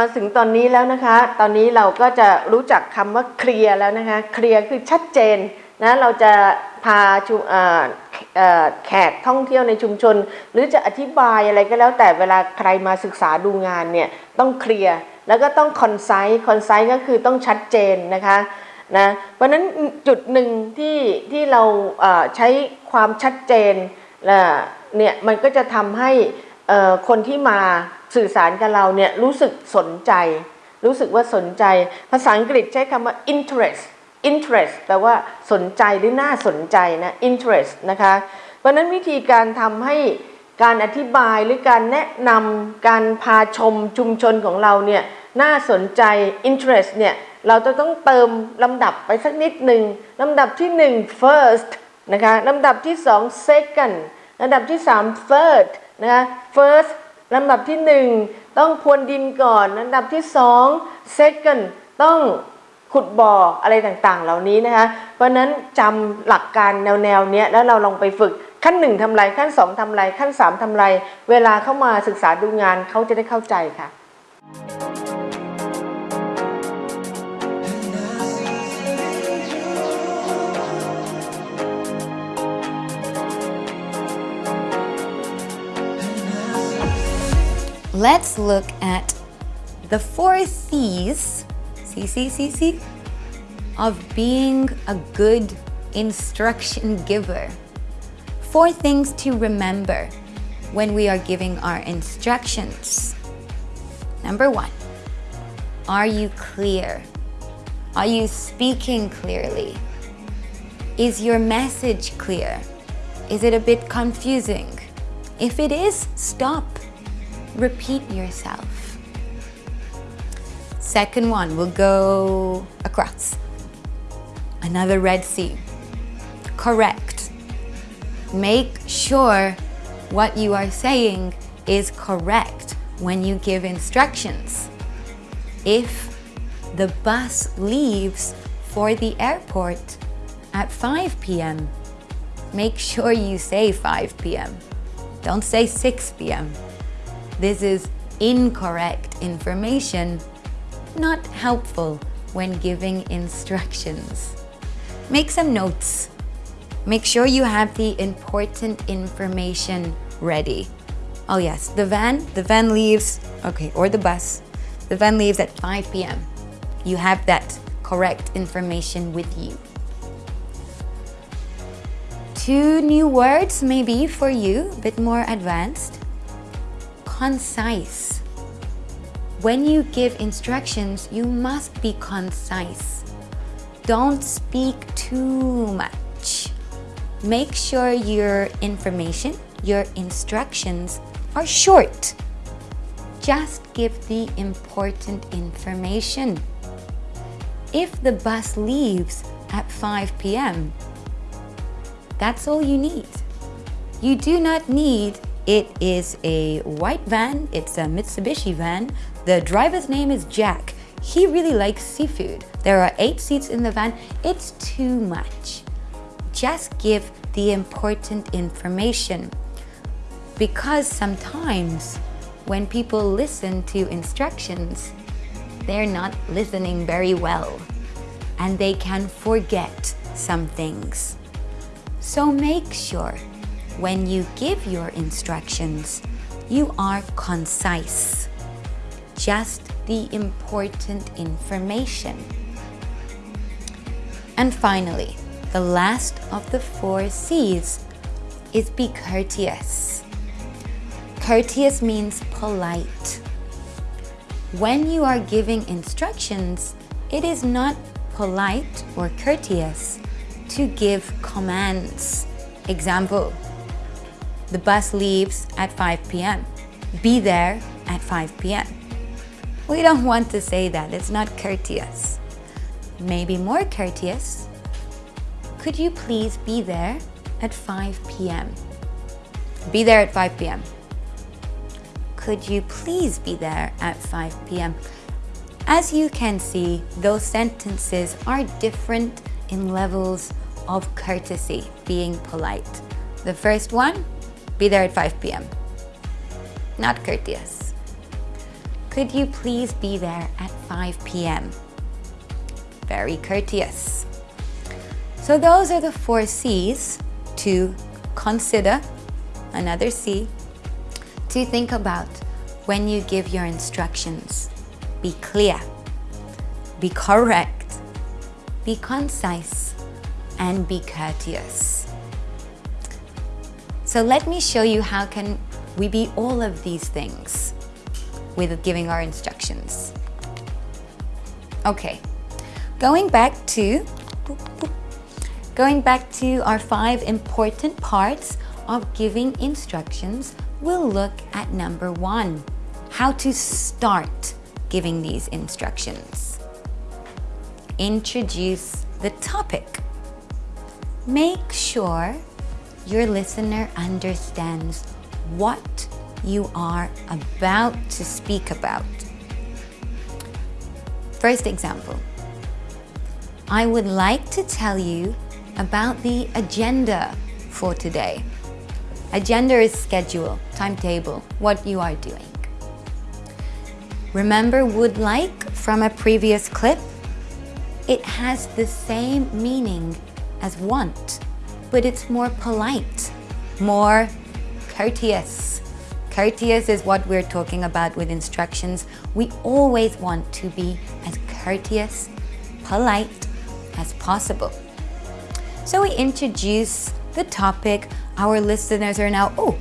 มาถึงตอนนี้แล้วนะคะ ตอนนี้เราก็จะรู้จักคำว่าเคลียร์แล้วนะคะ เคลียร์คือชัดเจนนะเราจะพาชุมแขกท่องเที่ยวในชุมชน หรือจะอธิบายอะไรก็แล้ว แต่เวลาใครมาศึกษาดูงานเนี่ยต้องเคลียร์แล้วก็ต้องคอนไซส์คอนไซส์ก็คือต้องชัดเจนนะคะนะเพราะนั้นจุดหนึ่งที่ที่เราใช้ความชัดเจนเอ่อเนี่ยมันก็จะทำให้คนที่มา สื่อสารกับเราเนี่ยรู้สึกสนใจ รู้สึกว่าสนใจ ภาษาอังกฤษใช้คำว่า interest interest แปลว่าสนใจหรือน่าสนใจนะ interest นะคะ เพราะนั้นวิธีการทำให้การอธิบายหรือการแนะนำการพาชมชุมชนของเราเนี่ยน่าสนใจ interest เนี่ยเราจะต้องเติมลำดับไปสักนิดหนึ่งลำดับที่หนึ่ง first นะคะลำดับที่สอง second ลำดับที่สาม third นะคะ first ลำดับที่หนึ่งต้องพรวนดินก่อนลำดับที่สอง second ต้องขุดบ่ออะไรต่างๆ เหล่านี้นะคะ เพราะนั้นจำหลักการแนวๆเนี้ยแล้วเราลองไปฝึกขั้นหนึ่งทำไรขั้นสองทำไรขั้นสามทำไร เวลาเข้ามาศึกษาดูงานเขาจะได้เข้าใจค่ะ Let's look at the four C's, C, C, C, C, of being a good instruction giver. Four things to remember when we are giving our instructions. Number one, are you clear? Are you speaking clearly? Is your message clear? Is it a bit confusing? If it is, stop. Repeat yourself. Second one, we'll go across. Another Red Sea. Correct. Make sure what you are saying is correct when you give instructions. If the bus leaves for the airport at 5 p.m., make sure you say 5 p.m. Don't say 6 p.m. This is incorrect information, not helpful when giving instructions. Make some notes. Make sure you have the important information ready. Oh yes, the van, the van leaves, okay, or the bus. The van leaves at 5 p.m. You have that correct information with you. Two new words maybe for you, a bit more advanced. Concise. When you give instructions, you must be concise. Don't speak too much. Make sure your information, your instructions are short. Just give the important information. If the bus leaves at 5 p.m., that's all you need. You do not need it is a white van, it's a Mitsubishi van. The driver's name is Jack. He really likes seafood. There are eight seats in the van. It's too much. Just give the important information. Because sometimes when people listen to instructions, they're not listening very well and they can forget some things. So make sure when you give your instructions, you are concise. Just the important information. And finally, the last of the four C's is be courteous. Courteous means polite. When you are giving instructions, it is not polite or courteous to give commands. Example, the bus leaves at 5 p.m. Be there at 5 p.m. We don't want to say that, it's not courteous. Maybe more courteous. Could you please be there at 5 p.m.? Be there at 5 p.m. Could you please be there at 5 p.m.? As you can see, those sentences are different in levels of courtesy, being polite. The first one, be there at 5 p.m. Not courteous. Could you please be there at 5 p.m.? Very courteous. So those are the four C's to consider, another C, to think about when you give your instructions. Be clear, be correct, be concise, and be courteous. So let me show you how can we be all of these things with giving our instructions. Okay, going back to going back to our five important parts of giving instructions, we'll look at number one, how to start giving these instructions. Introduce the topic. Make sure your listener understands what you are about to speak about. First example, I would like to tell you about the agenda for today. Agenda is schedule, timetable, what you are doing. Remember would like from a previous clip? It has the same meaning as want, but it's more polite, more courteous. Courteous is what we're talking about with instructions. We always want to be as courteous, polite as possible. So we introduce the topic. Our listeners are now, oh,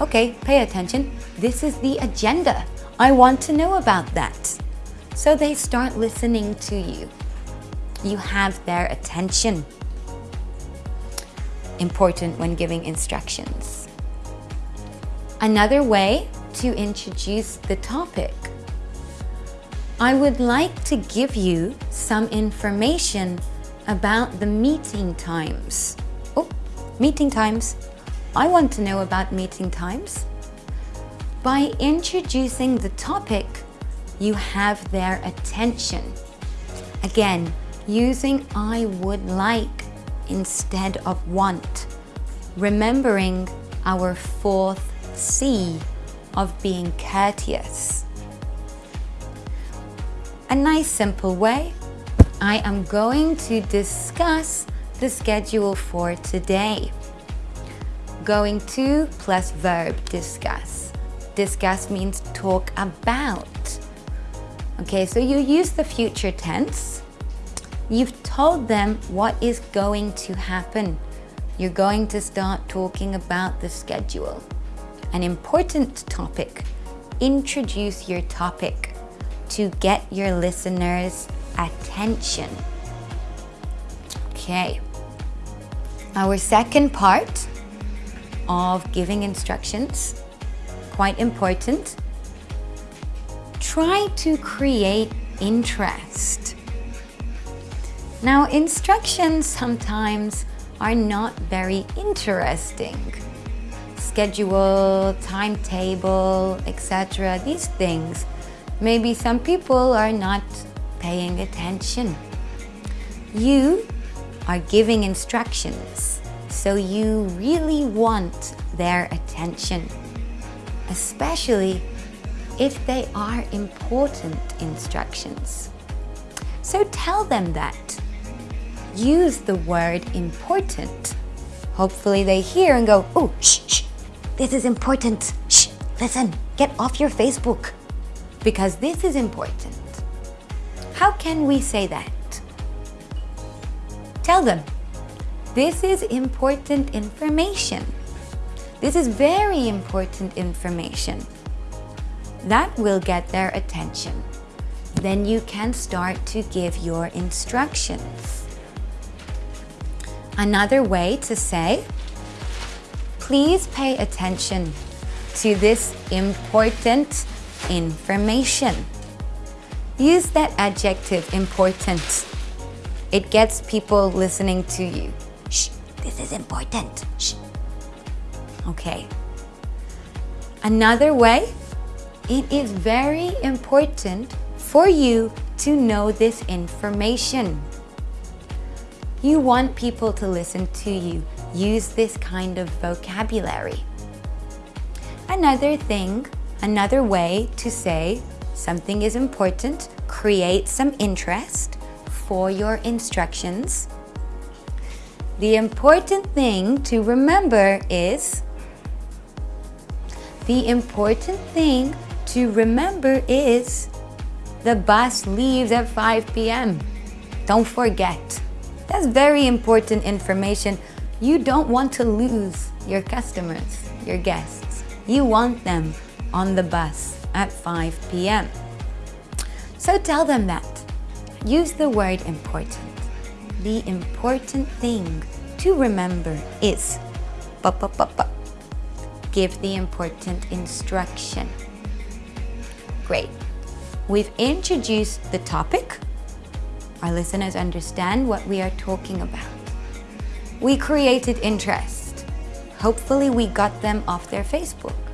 okay, pay attention. This is the agenda. I want to know about that. So they start listening to you. You have their attention. Important when giving instructions. Another way to introduce the topic. I would like to give you some information about the meeting times. Oh, meeting times. I want to know about meeting times. By introducing the topic, you have their attention. Again, using I would like instead of want. Remembering our fourth C of being courteous. A nice simple way. I am going to discuss the schedule for today. Going to plus verb discuss. Discuss means talk about. Okay, so you use the future tense. You've told them what is going to happen. You're going to start talking about the schedule. An important topic. Introduce your topic to get your listeners' attention. Okay. Our second part of giving instructions, quite important. Try to create interest. Now, instructions sometimes are not very interesting. Schedule, timetable, etc. These things. Maybe some people are not paying attention. You are giving instructions, so you really want their attention, especially if they are important instructions. So tell them that. Use the word important. Hopefully they hear and go, oh, shh, shh, this is important. Shh, listen, get off your Facebook because this is important. How can we say that? Tell them, this is important information. This is very important information. That will get their attention. Then you can start to give your instructions. Another way to say, please pay attention to this important information. Use that adjective, important. It gets people listening to you. Shh, this is important. Shh. Okay. Another way, it is very important for you to know this information. You want people to listen to you. Use this kind of vocabulary. Another thing, another way to say something is important, create some interest for your instructions. The important thing to remember is the important thing to remember is the bus leaves at 5 p.m. Don't forget. That's very important information. You don't want to lose your customers, your guests. You want them on the bus at 5 p.m. So tell them that. Use the word important. The important thing to remember is give the important instruction. Great. We've introduced the topic. Our listeners understand what we are talking about. We created interest. Hopefully we got them off their Facebook.